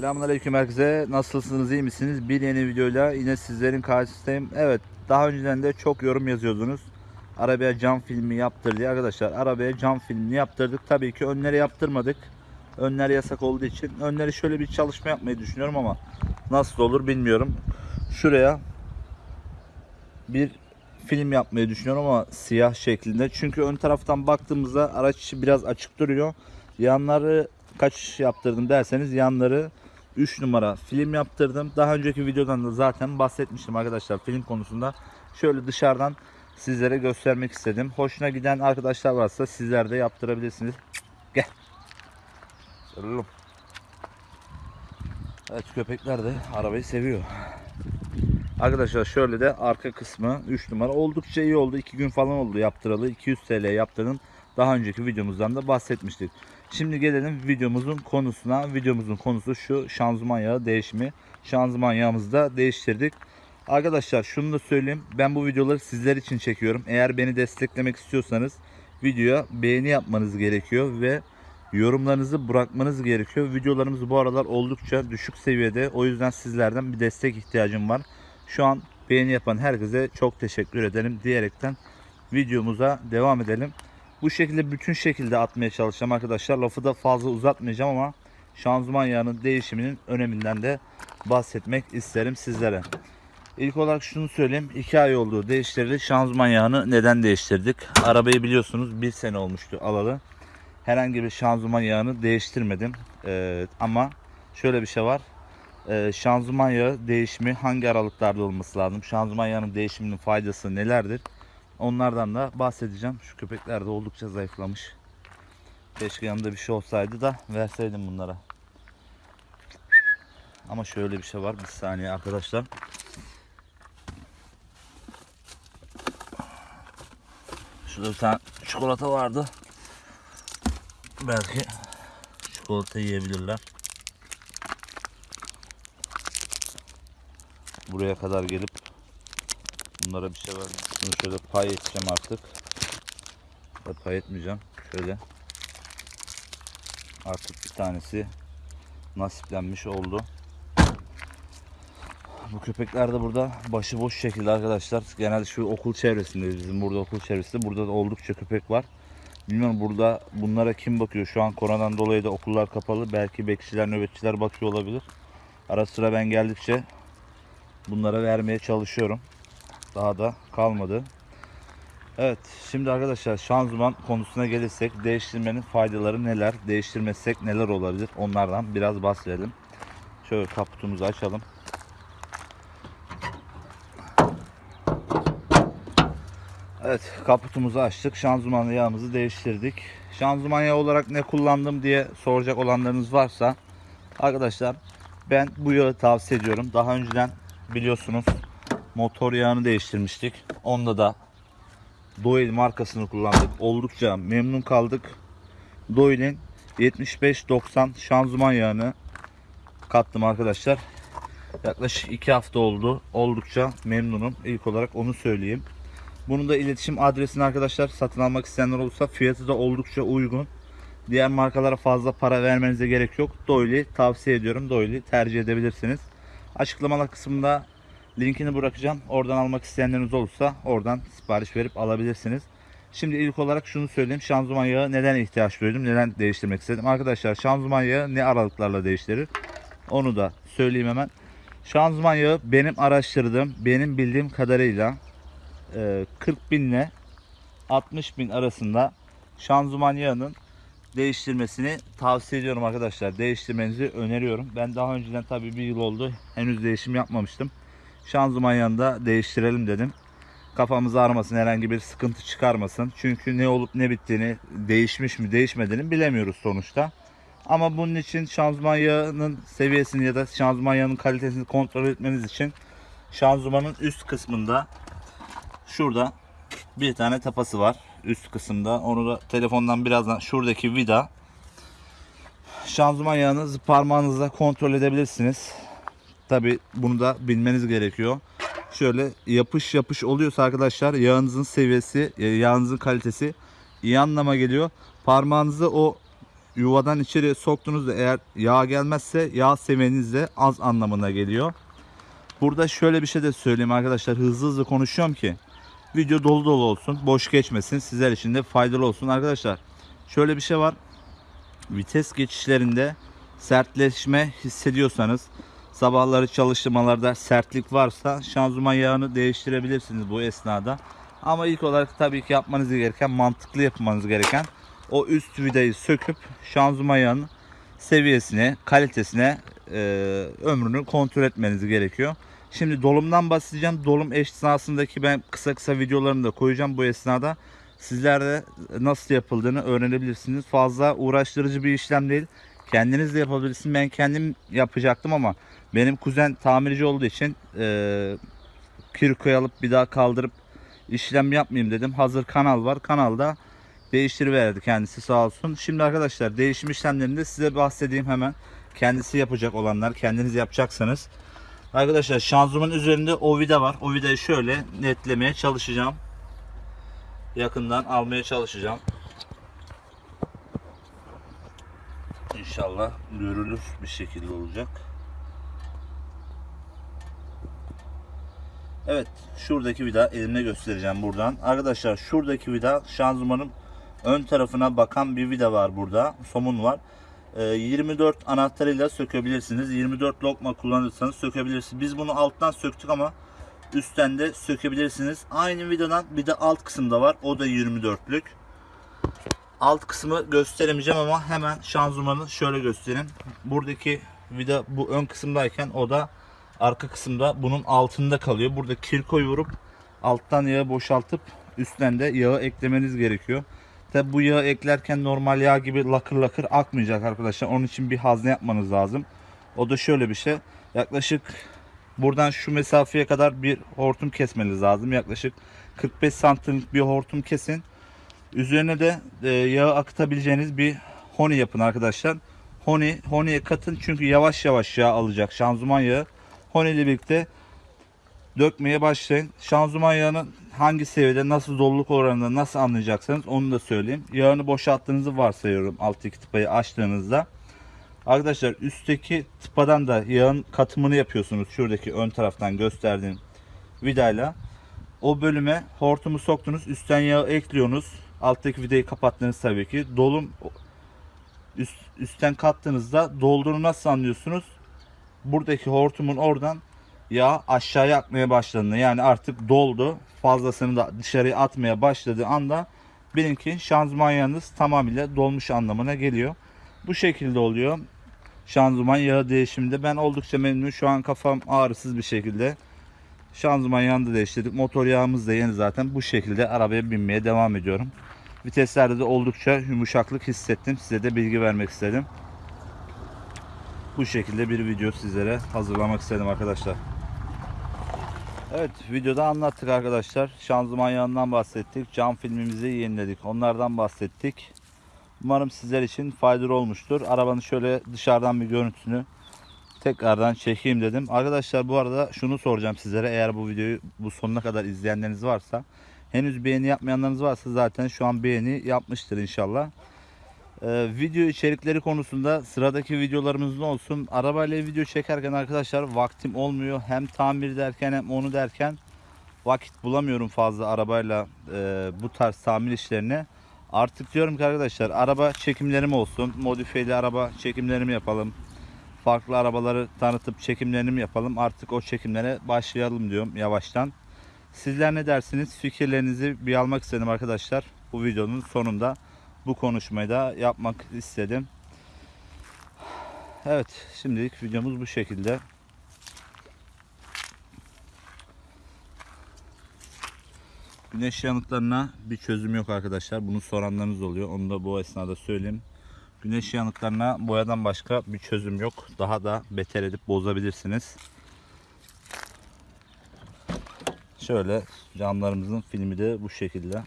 Selamünaleyküm herkese. Nasılsınız, iyi misiniz? Bir yeni videoyla yine sizlerin karşısındayım. Evet, daha önceden de çok yorum yazıyordunuz. Arabaya cam filmi yaptır diye arkadaşlar. Arabaya cam filmini yaptırdık. Tabii ki önleri yaptırmadık. Önler yasak olduğu için. Önleri şöyle bir çalışma yapmayı düşünüyorum ama nasıl olur bilmiyorum. Şuraya bir film yapmayı düşünüyorum ama siyah şeklinde. Çünkü ön taraftan baktığımızda araç biraz açık duruyor. Yanları kaç yaptırdım derseniz yanları 3 numara film yaptırdım. Daha önceki videodan da zaten bahsetmiştim arkadaşlar film konusunda. Şöyle dışarıdan sizlere göstermek istedim. Hoşuna giden arkadaşlar varsa sizler de yaptırabilirsiniz. Gel. Sarılalım. Evet köpekler de arabayı seviyor. Arkadaşlar şöyle de arka kısmı 3 numara oldukça iyi oldu. 2 gün falan oldu yaptıralı. 200 TL yaptırdım. Daha önceki videomuzdan da bahsetmiştik. Şimdi gelelim videomuzun konusuna. Videomuzun konusu şu şanzıman yağı değişimi. Şanzıman yağımızı da değiştirdik. Arkadaşlar şunu da söyleyeyim. Ben bu videoları sizler için çekiyorum. Eğer beni desteklemek istiyorsanız videoya beğeni yapmanız gerekiyor ve yorumlarınızı bırakmanız gerekiyor. Videolarımız bu aralar oldukça düşük seviyede. O yüzden sizlerden bir destek ihtiyacım var. Şu an beğeni yapan herkese çok teşekkür ederim diyerekten videomuza devam edelim. Bu şekilde bütün şekilde atmaya çalışacağım arkadaşlar. Lafı da fazla uzatmayacağım ama şanzıman yağının değişiminin öneminden de bahsetmek isterim sizlere. İlk olarak şunu söyleyeyim. 2 ay oldu değiştirdi. Şanzıman yağını neden değiştirdik? Arabayı biliyorsunuz 1 sene olmuştu alalı. Herhangi bir şanzıman yağını değiştirmedim. Ee, ama şöyle bir şey var. Ee, şanzıman yağı değişimi hangi aralıklarda olması lazım? Şanzıman yağının değişiminin faydası nelerdir? Onlardan da bahsedeceğim. Şu köpekler de oldukça zayıflamış. Keşke yanında bir şey olsaydı da verseydim bunlara. Ama şöyle bir şey var. Bir saniye arkadaşlar. Şurada bir tane çikolata vardı. Belki çikolata yiyebilirler. Buraya kadar gelip bunlara bir şey vermem. Bunu şöyle pay edeceğim artık. Ya pay etmeyeceğim. Şöyle. Artık bir tanesi nasiplenmiş oldu. Bu köpekler de burada başıboş şekilde arkadaşlar. Genelde şu okul çevresinde bizim burada okul çevresinde burada da oldukça köpek var. Bilmiyorum burada bunlara kim bakıyor? Şu an koronadan dolayı da okullar kapalı. Belki bekçiler, nöbetçiler bakıyor olabilir. Ara sıra ben geldikçe bunlara vermeye çalışıyorum. Daha da kalmadı. Evet şimdi arkadaşlar şanzıman konusuna gelirsek değiştirmenin faydaları neler? Değiştirmezsek neler olabilir? Onlardan biraz bahsedelim. Şöyle kaputumuzu açalım. Evet kaputumuzu açtık. Şanzıman yağımızı değiştirdik. Şanzıman yağı olarak ne kullandım diye soracak olanlarınız varsa arkadaşlar ben bu yağı tavsiye ediyorum. Daha önceden biliyorsunuz motor yağını değiştirmiştik. Onda da Doyle markasını kullandık. Oldukça memnun kaldık. Doyle'in 75-90 şanzıman yağını kattım arkadaşlar. Yaklaşık 2 hafta oldu. Oldukça memnunum. İlk olarak onu söyleyeyim. Bunun da iletişim adresini arkadaşlar satın almak isteyenler olursa fiyatı da oldukça uygun. Diğer markalara fazla para vermenize gerek yok. Doyle'i tavsiye ediyorum. Doyle'i tercih edebilirsiniz. Açıklamalar kısmında linkini bırakacağım. Oradan almak isteyenleriniz olursa oradan sipariş verip alabilirsiniz. Şimdi ilk olarak şunu söyleyeyim. Şanzıman yağı neden ihtiyaç duydum? Neden değiştirmek istedim? Arkadaşlar şanzıman yağı ne aralıklarla değiştirir? Onu da söyleyeyim hemen. Şanzıman yağı benim araştırdığım, benim bildiğim kadarıyla e, 40 bin ile 60 bin arasında şanzıman yağının değiştirmesini tavsiye ediyorum arkadaşlar. Değiştirmenizi öneriyorum. Ben daha önceden tabii bir yıl oldu. Henüz değişim yapmamıştım. Şanzıman yanında değiştirelim dedim. Kafamız ağrımasın, herhangi bir sıkıntı çıkarmasın. Çünkü ne olup ne bittiğini, değişmiş mi değişmediğini bilemiyoruz sonuçta. Ama bunun için şanzıman yağının seviyesini ya da şanzıman yağının kalitesini kontrol etmeniz için şanzımanın üst kısmında şurada bir tane tapası var üst kısımda. Onu da telefondan birazdan şuradaki vida şanzıman yağını parmağınızla kontrol edebilirsiniz. Tabi bunu da bilmeniz gerekiyor. Şöyle yapış yapış oluyorsa arkadaşlar yağınızın seviyesi, yağınızın kalitesi iyi anlama geliyor. Parmağınızı o yuvadan içeri soktuğunuzda eğer yağ gelmezse yağ seviyeniz de az anlamına geliyor. Burada şöyle bir şey de söyleyeyim arkadaşlar hızlı hızlı konuşuyorum ki video dolu dolu olsun boş geçmesin sizler için de faydalı olsun arkadaşlar. Şöyle bir şey var vites geçişlerinde sertleşme hissediyorsanız sabahları çalıştırmalarda sertlik varsa şanzıman yağını değiştirebilirsiniz bu esnada. Ama ilk olarak tabii ki yapmanız gereken mantıklı yapmanız gereken o üst vidayı söküp şanzıman yağının seviyesine, kalitesine e, ömrünü kontrol etmeniz gerekiyor. Şimdi dolumdan bahsedeceğim. Dolum esnasındaki ben kısa kısa videolarını da koyacağım bu esnada. Sizler de nasıl yapıldığını öğrenebilirsiniz. Fazla uğraştırıcı bir işlem değil. Kendiniz de yapabilirsiniz. Ben kendim yapacaktım ama benim kuzen tamirci olduğu için e, kirkoyu alıp bir daha kaldırıp işlem yapmayayım dedim. Hazır kanal var. Kanalda değiştiriverdi kendisi sağ olsun. Şimdi arkadaşlar değişim işlemlerinde size bahsedeyim hemen. Kendisi yapacak olanlar. Kendiniz yapacaksanız. Arkadaşlar şanzımanın üzerinde o vida var. O vidayı şöyle netlemeye çalışacağım. Yakından almaya çalışacağım. İnşallah görülür bir şekilde olacak. Evet şuradaki vida elimle göstereceğim buradan. Arkadaşlar şuradaki vida şanzımanın ön tarafına bakan bir vida var burada. Somun var. Ee, 24 anahtarıyla sökebilirsiniz. 24 lokma kullanırsanız sökebilirsiniz. Biz bunu alttan söktük ama üstten de sökebilirsiniz. Aynı vidadan bir de alt kısımda var. O da 24'lük. Alt kısmı gösteremeyeceğim ama hemen şanzımanı şöyle göstereyim. Buradaki vida bu ön kısımdayken o da arka kısımda bunun altında kalıyor. Burada kirkoyu vurup alttan yağı boşaltıp üstten de yağı eklemeniz gerekiyor. Tabi bu yağı eklerken normal yağ gibi lakır lakır akmayacak arkadaşlar. Onun için bir hazne yapmanız lazım. O da şöyle bir şey. Yaklaşık buradan şu mesafeye kadar bir hortum kesmeniz lazım. Yaklaşık 45 santimlik bir hortum kesin. Üzerine de e, yağı akıtabileceğiniz bir honi yapın arkadaşlar. Honi, honiye katın çünkü yavaş yavaş yağ alacak şanzıman yağı. Honi ile birlikte dökmeye başlayın. Şanzıman yağının hangi seviyede nasıl doluluk oranında nasıl anlayacaksınız onu da söyleyeyim. Yağını boşalttığınızı varsayıyorum alttaki tıpayı açtığınızda. Arkadaşlar üstteki tıpadan da yağın katımını yapıyorsunuz. Şuradaki ön taraftan gösterdiğim vidayla. O bölüme hortumu soktunuz. Üstten yağı ekliyorsunuz. Alttaki vidayı kapattınız tabii ki. Dolum üst, üstten kattığınızda dolduğunu nasıl anlıyorsunuz? Buradaki hortumun oradan yağ aşağıya akmaya başladığını yani artık doldu fazlasını da dışarıya atmaya başladığı anda bilin ki şanzıman yağınız tamamıyla dolmuş anlamına geliyor. Bu şekilde oluyor. Şanzıman yağı değişiminde ben oldukça memnunum. Şu an kafam ağrısız bir şekilde. Şanzıman yağını da değiştirdik. Motor yağımız da yeni zaten. Bu şekilde arabaya binmeye devam ediyorum. Viteslerde de oldukça yumuşaklık hissettim. Size de bilgi vermek istedim. Bu şekilde bir video sizlere hazırlamak istedim arkadaşlar. Evet videoda anlattık arkadaşlar. Şanzıman yağından bahsettik. Cam filmimizi yeniledik. Onlardan bahsettik. Umarım sizler için faydalı olmuştur. Arabanın şöyle dışarıdan bir görüntüsünü tekrardan çekeyim dedim. Arkadaşlar bu arada şunu soracağım sizlere. Eğer bu videoyu bu sonuna kadar izleyenleriniz varsa henüz beğeni yapmayanlarınız varsa zaten şu an beğeni yapmıştır inşallah. Ee, video içerikleri konusunda sıradaki videolarımız ne olsun? Arabayla video çekerken arkadaşlar vaktim olmuyor. Hem tamir derken hem onu derken vakit bulamıyorum fazla arabayla e, bu tarz tamir işlerine. Artık diyorum ki arkadaşlar araba çekimlerim olsun. Modifiyeli araba çekimlerimi yapalım. Farklı arabaları tanıtıp çekimlerini yapalım. Artık o çekimlere başlayalım diyorum yavaştan. Sizler ne dersiniz? Fikirlerinizi bir almak istedim arkadaşlar. Bu videonun sonunda bu konuşmayı da yapmak istedim. Evet şimdilik videomuz bu şekilde. Güneş yanıklarına bir çözüm yok arkadaşlar. Bunu soranlarınız oluyor. Onu da bu esnada söyleyeyim. Güneş yanıklarına boyadan başka bir çözüm yok. Daha da beter edip bozabilirsiniz. Şöyle camlarımızın filmi de bu şekilde.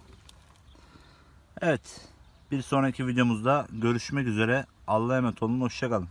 Evet. Bir sonraki videomuzda görüşmek üzere. Allah'a emanet olun. Hoşçakalın.